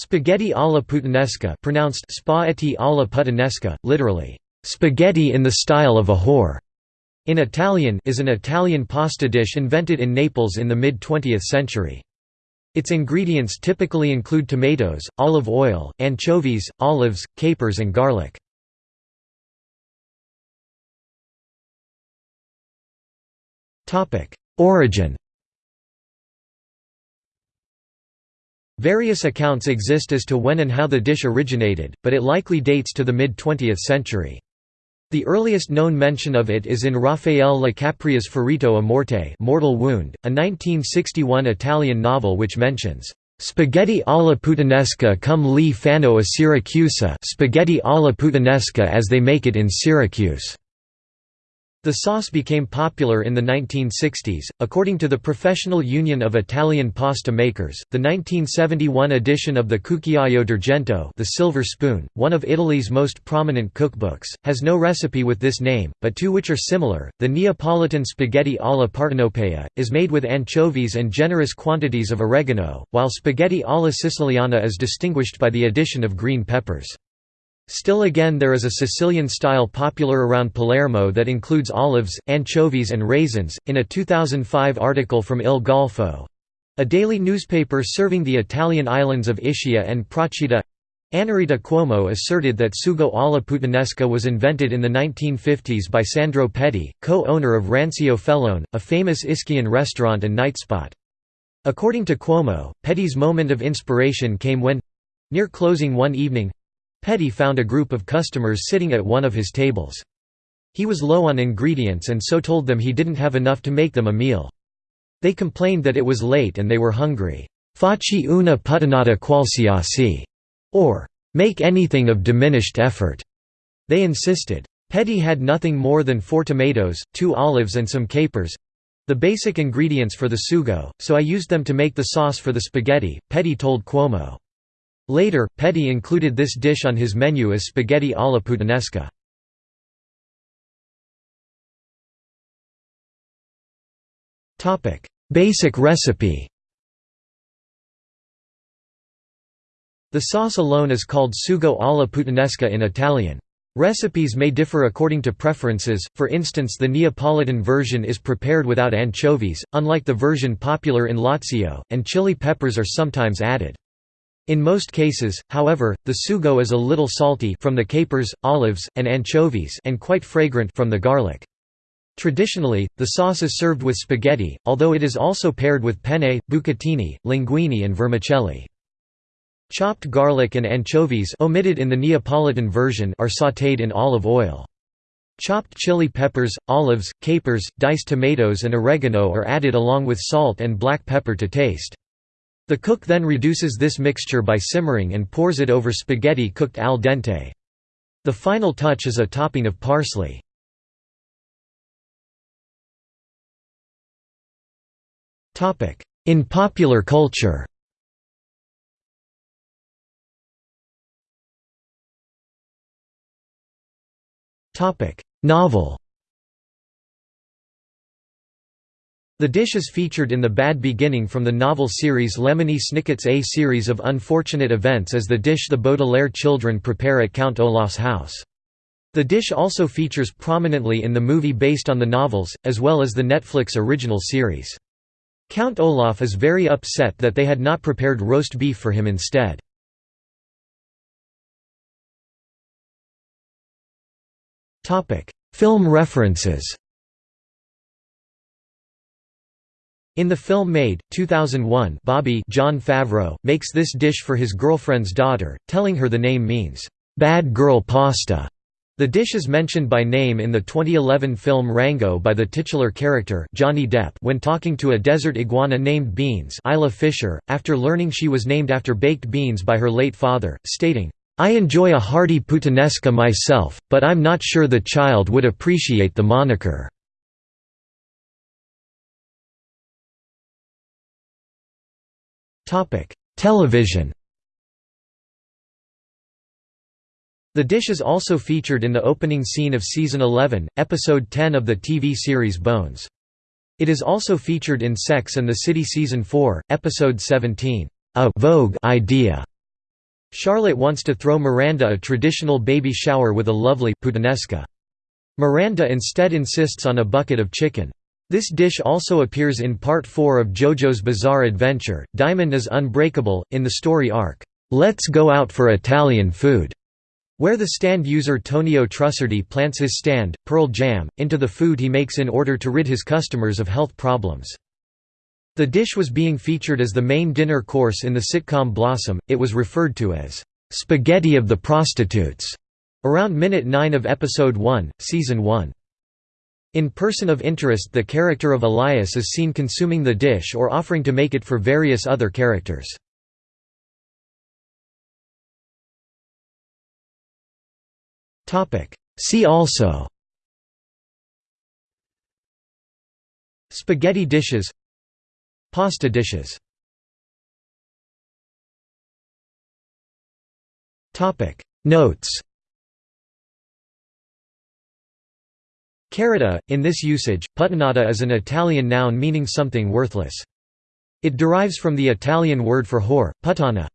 Spaghetti alla puttanesca pronounced spaghetti alla puttanesca, literally, "...spaghetti in the style of a whore", in Italian is an Italian pasta dish invented in Naples in the mid-20th century. Its ingredients typically include tomatoes, olive oil, anchovies, olives, capers and garlic. Origin Various accounts exist as to when and how the dish originated, but it likely dates to the mid-20th century. The earliest known mention of it is in Raffaele La Capria's Ferito a Morte Mortal Wound, a 1961 Italian novel which mentions, "...spaghetti alla puttanesca come li fanno a Siracusa spaghetti alla puttanesca as they make it in Syracuse." The sauce became popular in the 1960s, according to the Professional Union of Italian Pasta Makers. The 1971 edition of the Cucchiaio d'Argento, the Silver Spoon, one of Italy's most prominent cookbooks, has no recipe with this name, but two which are similar. The Neapolitan spaghetti alla partenopea is made with anchovies and generous quantities of oregano, while spaghetti alla siciliana is distinguished by the addition of green peppers. Still again there is a Sicilian style popular around Palermo that includes olives, anchovies and raisins. In a 2005 article from Il Golfo, a daily newspaper serving the Italian islands of Ischia and Procida, Annarita Cuomo asserted that sugo alla puttanesca was invented in the 1950s by Sandro Petti, co-owner of Rancio Fellone, a famous Ischia restaurant and night spot. According to Cuomo, Petti's moment of inspiration came when—near closing one evening, Petti found a group of customers sitting at one of his tables. He was low on ingredients and so told them he didn't have enough to make them a meal. They complained that it was late and they were hungry. Facci una puttanata qualsiasi, or make anything of diminished effort. They insisted. Petti had nothing more than four tomatoes, two olives and some capers, the basic ingredients for the sugo, so I used them to make the sauce for the spaghetti, Petti told Cuomo. Later, Petti included this dish on his menu as spaghetti alla puttanesca. Basic recipe The sauce alone is called sugo alla puttanesca in Italian. Recipes may differ according to preferences, for instance the Neapolitan version is prepared without anchovies, unlike the version popular in Lazio, and chili peppers are sometimes added. In most cases, however, the sugo is a little salty from the capers, olives, and anchovies and quite fragrant from the garlic. Traditionally, the sauce is served with spaghetti, although it is also paired with penne, bucatini, linguine and vermicelli. Chopped garlic and anchovies omitted in the Neapolitan version are sautéed in olive oil. Chopped chili peppers, olives, capers, diced tomatoes and oregano are added along with salt and black pepper to taste. The cook then reduces this mixture by simmering and pours it over spaghetti cooked al dente. The final touch is a topping of parsley. In popular culture Novel The dish is featured in the Bad Beginning from the novel series Lemony Snicket's A series of unfortunate events as the dish the Baudelaire children prepare at Count Olaf's house. The dish also features prominently in the movie based on the novels, as well as the Netflix original series. Count Olaf is very upset that they had not prepared roast beef for him instead. Film references In the film Made, 2001 Bobby Jon Favreau, makes this dish for his girlfriend's daughter, telling her the name means, "'bad girl pasta'". The dish is mentioned by name in the 2011 film Rango by the titular character Johnny Depp when talking to a desert iguana named Beans Isla Fisher, after learning she was named after baked beans by her late father, stating, "'I enjoy a hearty puttanesca myself, but I'm not sure the child would appreciate the moniker.' Television The dish is also featured in the opening scene of Season 11, Episode 10 of the TV series Bones. It is also featured in Sex and the City Season 4, Episode 17, A Vogue Idea. Charlotte wants to throw Miranda a traditional baby shower with a lovely puttanesca. Miranda instead insists on a bucket of chicken. This dish also appears in Part 4 of JoJo's Bizarre Adventure. Diamond is unbreakable, in the story arc, Let's Go Out for Italian Food, where the stand user Tonio Trussardi plants his stand, Pearl Jam, into the food he makes in order to rid his customers of health problems. The dish was being featured as the main dinner course in the sitcom Blossom, it was referred to as, "...spaghetti of the prostitutes", around minute 9 of episode 1, season 1. In Person of Interest the character of Elias is seen consuming the dish or offering to make it for various other characters. See also Spaghetti dishes Pasta dishes Notes Carota, in this usage, puttanata is an Italian noun meaning something worthless. It derives from the Italian word for whore, puttana.